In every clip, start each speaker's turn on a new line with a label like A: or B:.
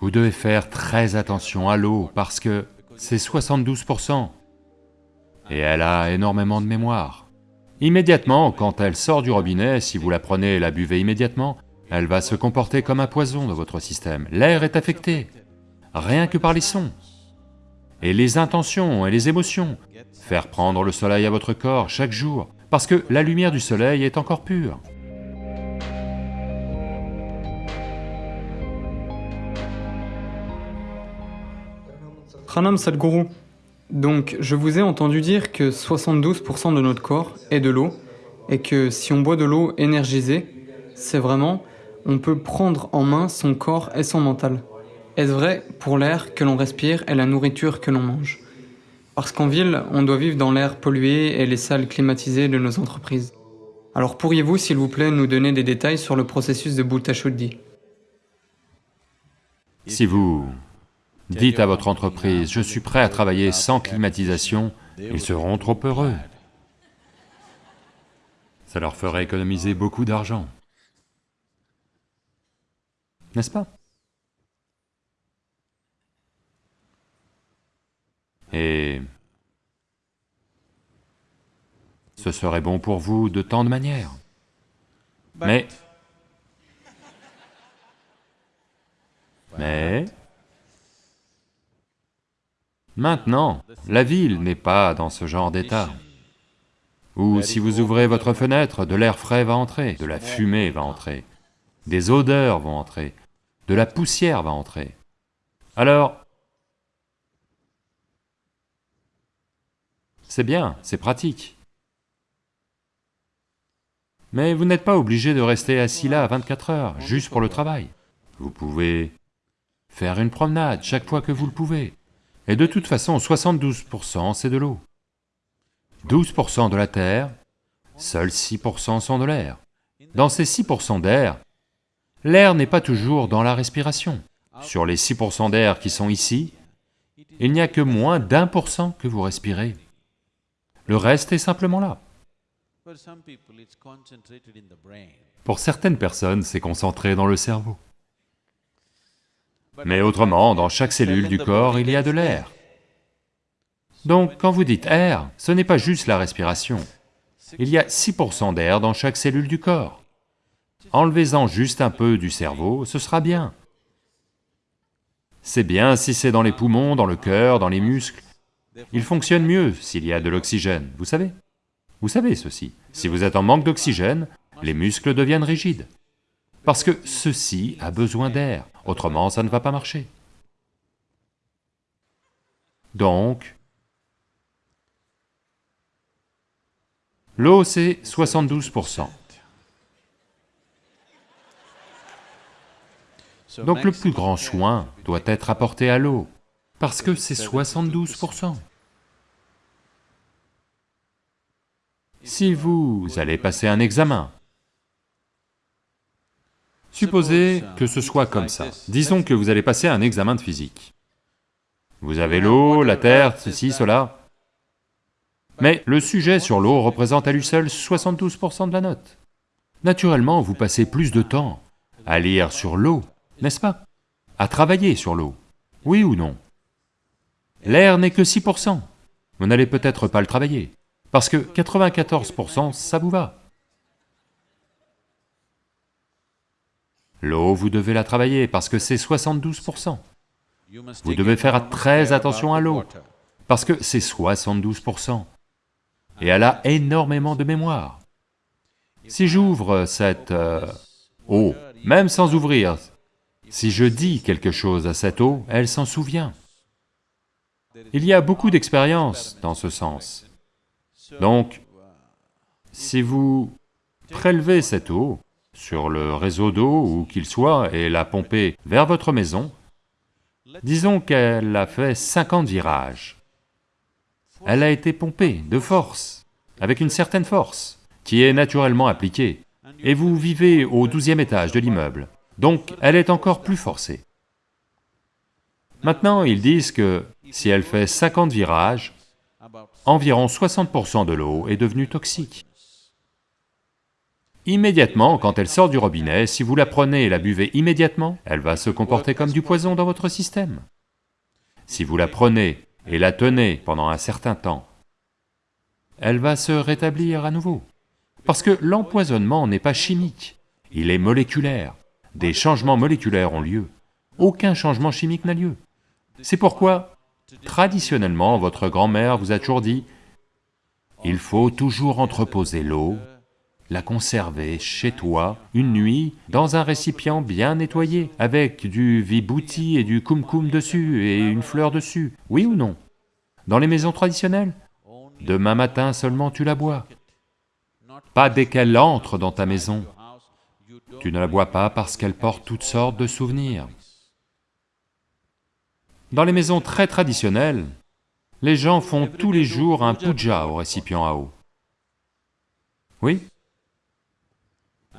A: Vous devez faire très attention à l'eau parce que c'est 72%. Et elle a énormément de mémoire. Immédiatement, quand elle sort du robinet, si vous la prenez et la buvez immédiatement, elle va se comporter comme un poison dans votre système. L'air est affecté, rien que par les sons. Et les intentions et les émotions. Faire prendre le soleil à votre corps chaque jour, parce que la lumière du soleil est encore pure.
B: Pranam Sadhguru. Donc, je vous ai entendu dire que 72% de notre corps est de l'eau, et que si on boit de l'eau énergisée, c'est vraiment, on peut prendre en main son corps et son mental. Est-ce vrai pour l'air que l'on respire et la nourriture que l'on mange? Parce qu'en ville, on doit vivre dans l'air pollué et les salles climatisées de nos entreprises. Alors pourriez-vous, s'il vous plaît, nous donner des détails sur le processus de Bhutta Shuddhi?
A: Si vous dites à votre entreprise, je suis prêt à travailler sans climatisation, ils seront trop heureux. Ça leur ferait économiser beaucoup d'argent. N'est-ce pas? Et ce serait bon pour vous de tant de manières. Mais... Mais... Maintenant, la ville n'est pas dans ce genre d'état. Ou si vous ouvrez votre fenêtre, de l'air frais va entrer, de la fumée va entrer, des odeurs vont entrer, de la poussière va entrer. Alors, c'est bien, c'est pratique. Mais vous n'êtes pas obligé de rester assis là 24 heures, juste pour le travail. Vous pouvez faire une promenade chaque fois que vous le pouvez. Et de toute façon, 72% c'est de l'eau. 12% de la terre, seuls 6% sont de l'air. Dans ces 6% d'air, l'air n'est pas toujours dans la respiration. Sur les 6% d'air qui sont ici, il n'y a que moins d'un pour cent que vous respirez. Le reste est simplement là. Pour certaines personnes, c'est concentré dans le cerveau. Mais autrement, dans chaque cellule du corps, il y a de l'air. Donc, quand vous dites air, ce n'est pas juste la respiration. Il y a 6% d'air dans chaque cellule du corps. Enlevez-en juste un peu du cerveau, ce sera bien. C'est bien si c'est dans les poumons, dans le cœur, dans les muscles. Il fonctionne mieux s'il y a de l'oxygène, vous savez Vous savez ceci, si vous êtes en manque d'oxygène, les muscles deviennent rigides. Parce que ceci a besoin d'air, autrement ça ne va pas marcher. Donc, l'eau c'est 72%. Donc le plus grand soin doit être apporté à l'eau, parce que c'est 72%. Si vous allez passer un examen, Supposez que ce soit comme ça. Disons que vous allez passer un examen de physique. Vous avez l'eau, la terre, ceci, cela. Mais le sujet sur l'eau représente à lui seul 72% de la note. Naturellement, vous passez plus de temps à lire sur l'eau, n'est-ce pas? À travailler sur l'eau, oui ou non? L'air n'est que 6%. Vous n'allez peut-être pas le travailler, parce que 94% ça vous va. L'eau, vous devez la travailler parce que c'est 72%. Vous devez faire très attention à l'eau, parce que c'est 72%. Et elle a énormément de mémoire. Si j'ouvre cette euh, eau, même sans ouvrir, si je dis quelque chose à cette eau, elle s'en souvient. Il y a beaucoup d'expériences dans ce sens. Donc, si vous prélevez cette eau, sur le réseau d'eau où qu'il soit et l'a pompé vers votre maison, disons qu'elle a fait 50 virages. Elle a été pompée de force, avec une certaine force, qui est naturellement appliquée, et vous vivez au douzième étage de l'immeuble, donc elle est encore plus forcée. Maintenant, ils disent que si elle fait 50 virages, environ 60% de l'eau est devenue toxique. Immédiatement, quand elle sort du robinet, si vous la prenez et la buvez immédiatement, elle va se comporter comme du poison dans votre système. Si vous la prenez et la tenez pendant un certain temps, elle va se rétablir à nouveau. Parce que l'empoisonnement n'est pas chimique, il est moléculaire. Des changements moléculaires ont lieu. Aucun changement chimique n'a lieu. C'est pourquoi, traditionnellement, votre grand-mère vous a toujours dit, il faut toujours entreposer l'eau la conserver chez toi une nuit dans un récipient bien nettoyé, avec du vibouti et du kumkum dessus et une fleur dessus, oui ou non? Dans les maisons traditionnelles? Demain matin seulement tu la bois. Pas dès qu'elle entre dans ta maison. Tu ne la bois pas parce qu'elle porte toutes sortes de souvenirs. Dans les maisons très traditionnelles, les gens font tous les jours un puja au récipient à eau. Oui?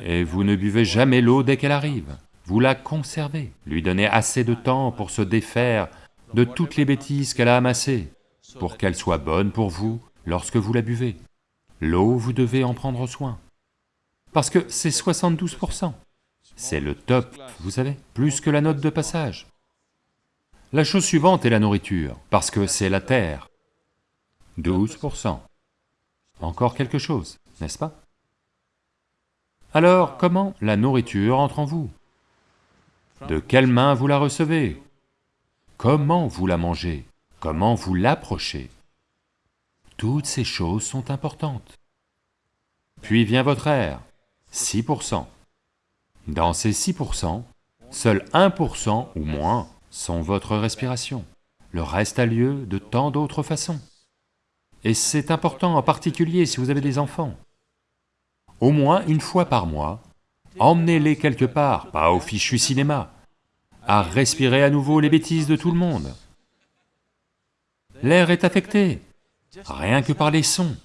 A: Et vous ne buvez jamais l'eau dès qu'elle arrive, vous la conservez, lui donnez assez de temps pour se défaire de toutes les bêtises qu'elle a amassées, pour qu'elle soit bonne pour vous lorsque vous la buvez. L'eau, vous devez en prendre soin, parce que c'est 72%. C'est le top, vous savez, plus que la note de passage. La chose suivante est la nourriture, parce que c'est la terre. 12%. Encore quelque chose, n'est-ce pas? Alors comment la nourriture entre en vous? De quelle main vous la recevez? Comment vous la mangez? Comment vous l'approchez? Toutes ces choses sont importantes. Puis vient votre air, 6%. Dans ces 6%, seul 1% ou moins sont votre respiration. Le reste a lieu de tant d'autres façons. Et c'est important en particulier si vous avez des enfants au moins une fois par mois, emmenez-les quelque part, pas au fichu cinéma, à respirer à nouveau les bêtises de tout le monde. L'air est affecté, rien que par les sons.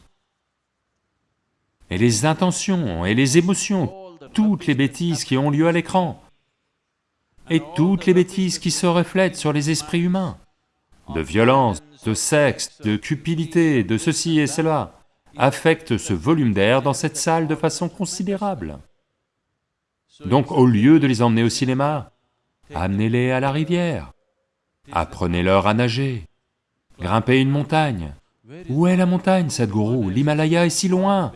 A: Et les intentions et les émotions, toutes les bêtises qui ont lieu à l'écran, et toutes les bêtises qui se reflètent sur les esprits humains, de violence, de sexe, de cupidité, de ceci et cela affecte ce volume d'air dans cette salle de façon considérable. Donc au lieu de les emmener au cinéma, amenez-les à la rivière, apprenez-leur à nager, grimpez une montagne. Où est la montagne, Sadhguru? L'Himalaya est si loin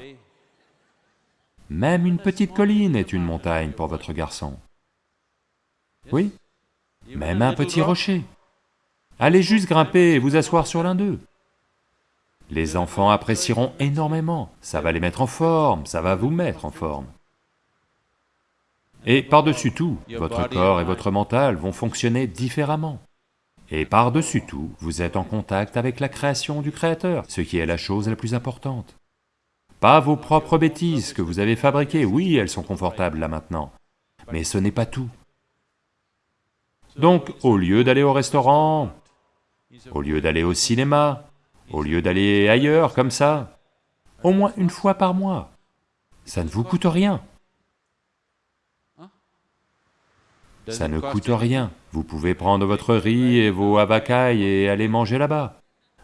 A: Même une petite colline est une montagne pour votre garçon. Oui, même un petit rocher. Allez juste grimper et vous asseoir sur l'un d'eux. Les enfants apprécieront énormément, ça va les mettre en forme, ça va vous mettre en forme. Et par-dessus tout, votre corps et votre mental vont fonctionner différemment. Et par-dessus tout, vous êtes en contact avec la création du Créateur, ce qui est la chose la plus importante. Pas vos propres bêtises que vous avez fabriquées, oui, elles sont confortables là maintenant, mais ce n'est pas tout. Donc, au lieu d'aller au restaurant, au lieu d'aller au cinéma, au lieu d'aller ailleurs comme ça, au moins une fois par mois. Ça ne vous coûte rien. Ça ne coûte rien. Vous pouvez prendre votre riz et vos avacailles et aller manger là-bas.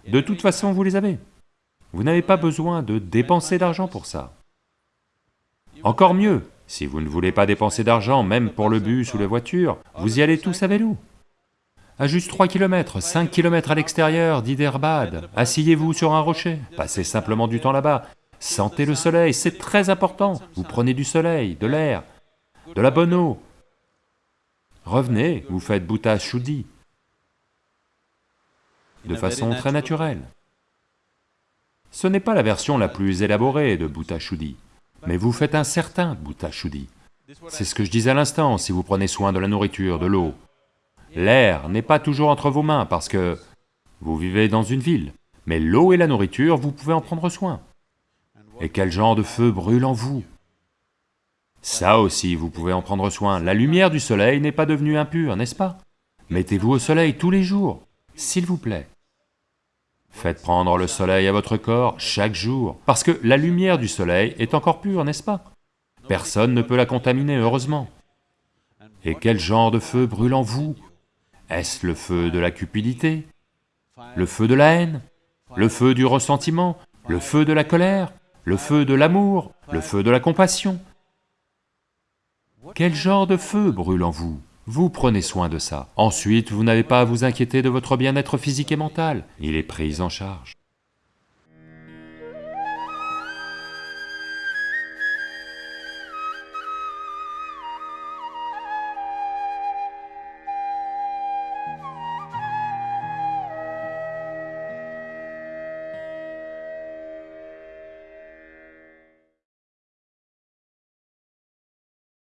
A: De toute façon, vous les avez. Vous n'avez pas besoin de dépenser d'argent pour ça. Encore mieux, si vous ne voulez pas dépenser d'argent, même pour le bus ou la voiture, vous y allez tous à vélo à juste 3 km, 5 km à l'extérieur d'Hyderabad, asseyez-vous sur un rocher, passez simplement du temps là-bas, sentez le soleil, c'est très important, vous prenez du soleil, de l'air, de la bonne eau. Revenez, vous faites Bhuta Shuddhi, de façon très naturelle. Ce n'est pas la version la plus élaborée de Bhuta Shuddhi, mais vous faites un certain Bhuta Shuddhi. C'est ce que je disais à l'instant, si vous prenez soin de la nourriture, de l'eau, L'air n'est pas toujours entre vos mains parce que vous vivez dans une ville, mais l'eau et la nourriture, vous pouvez en prendre soin. Et quel genre de feu brûle en vous? Ça aussi, vous pouvez en prendre soin. La lumière du soleil n'est pas devenue impure, n'est-ce pas? Mettez-vous au soleil tous les jours, s'il vous plaît. Faites prendre le soleil à votre corps chaque jour, parce que la lumière du soleil est encore pure, n'est-ce pas? Personne ne peut la contaminer, heureusement. Et quel genre de feu brûle en vous? Est-ce le feu de la cupidité Le feu de la haine Le feu du ressentiment Le feu de la colère Le feu de l'amour Le feu de la compassion? Quel genre de feu brûle en vous? Vous prenez soin de ça. Ensuite, vous n'avez pas à vous inquiéter de votre bien-être physique et mental, il est pris en charge.